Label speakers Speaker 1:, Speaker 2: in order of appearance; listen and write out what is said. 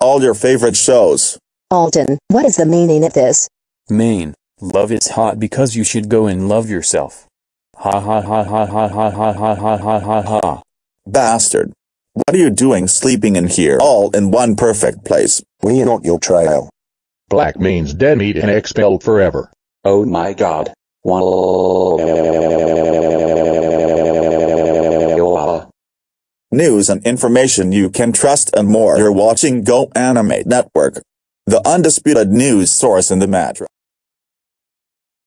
Speaker 1: all your favorite shows.
Speaker 2: Alton, what is the meaning of this?
Speaker 3: Maine, love is hot because you should go and love yourself. Ha ha ha ha ha ha ha ha ha ha ha ha.
Speaker 1: Bastard. What are you doing sleeping in here all in one perfect place?
Speaker 4: We are not your trail.
Speaker 5: Black means dead meat and expelled forever.
Speaker 6: Oh my god. Wow.
Speaker 1: News and information you can trust and more. You're watching Go Animate Network. The undisputed news source in the metro.